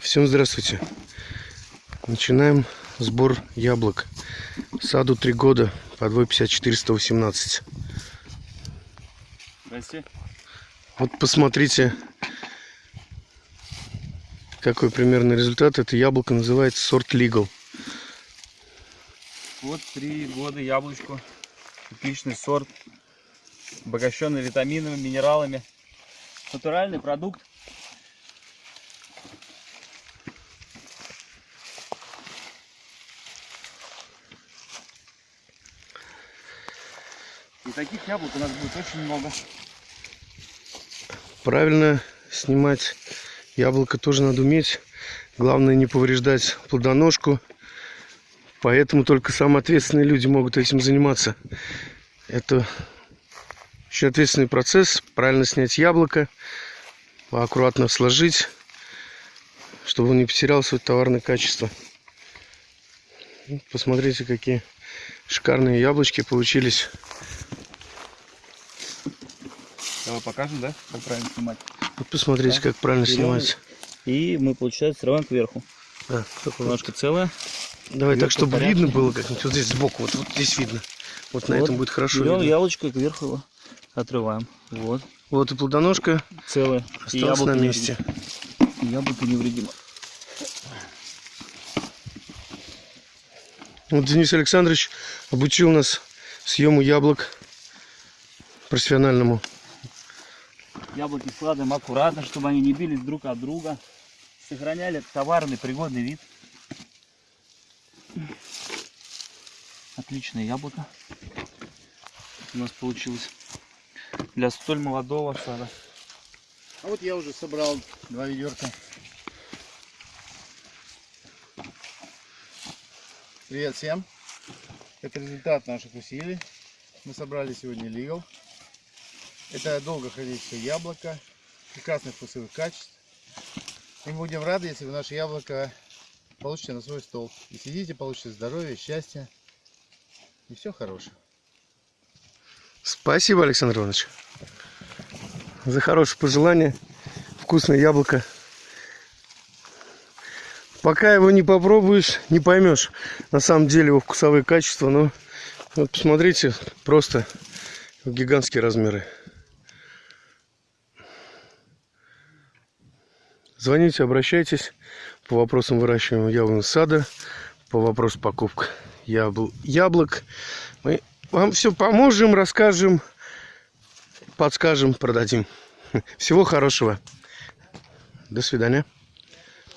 Всем здравствуйте. Начинаем сбор яблок. Саду 3 года, подвой 50418. Здрасте. Вот посмотрите, какой примерный результат. Это яблоко называется сорт Legal. Вот три года яблочку. Отличный сорт. Обогащенный витаминами, минералами. Натуральный продукт. И таких яблок у нас будет очень много. Правильно снимать яблоко тоже надо уметь. Главное не повреждать плодоножку. Поэтому только самые ответственные люди могут этим заниматься. Это очень ответственный процесс. Правильно снять яблоко, аккуратно сложить, чтобы он не потерял свое товарное качество. Посмотрите, какие шикарные яблочки получились. Давай покажем, да, как правильно снимать. Вот посмотрите, Да. как правильно Берем. снимать. И мы, получается, срываем кверху. Да, только вот. Ножка целая. Давай так, чтобы порядку. видно было как-нибудь. Вот здесь сбоку, вот, вот здесь видно. Вот на Вот. этом будет хорошо Берем видно. яблочко и кверху его отрываем. Вот. Вот и плодоножка Целое. И осталась на месте. невредимо. Яблоко невредимо. Вот Денис Александрович обучил нас съему яблок профессиональному. Яблоки складываем аккуратно, чтобы они не бились друг от друга. Сохраняли товарный пригодный вид. Отличное яблоко у нас получилось для столь молодого сада. А вот я уже собрал два ведерка. Привет всем. Это результат наших усилий. Мы собрали сегодня Legal. Это долго хранящее яблоко, прекрасных вкусовых качеств. И мы будем рады, если вы наше яблоко получите на свой стол. И сидите, получите здоровье, счастье и все хорошее. Спасибо, Александр Иванович, за хорошее пожелание. Вкусное яблоко. Пока его не попробуешь, не поймешь на самом деле его вкусовые качества. Но вот посмотрите, просто гигантские размеры. Звоните, обращайтесь по вопросам выращивания яблонного сада, по вопросу покупок ябл- яблок. Мы вам все поможем, расскажем, подскажем, продадим. Всего хорошего. До свидания.